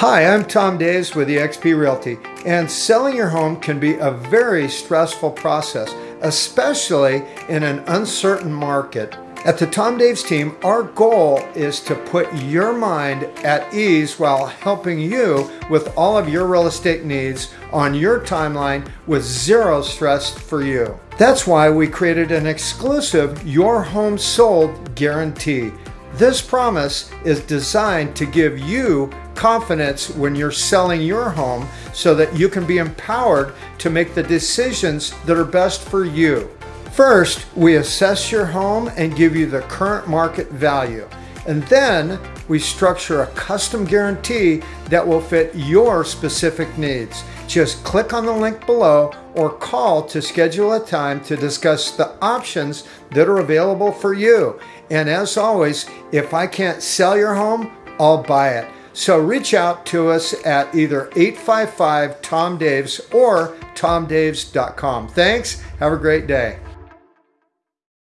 Hi, I'm Tom Daves with eXp Realty, and selling your home can be a very stressful process, especially in an uncertain market. At the Tom Daves team, our goal is to put your mind at ease while helping you with all of your real estate needs on your timeline with zero stress for you. That's why we created an exclusive Your Home Sold guarantee. This promise is designed to give you confidence when you're selling your home so that you can be empowered to make the decisions that are best for you. First, we assess your home and give you the current market value. And then we structure a custom guarantee that will fit your specific needs. Just click on the link below or call to schedule a time to discuss the options that are available for you. And as always, if I can't sell your home, I'll buy it. So reach out to us at either 855 Tom Daves or tomdaves.com. Thanks. Have a great day.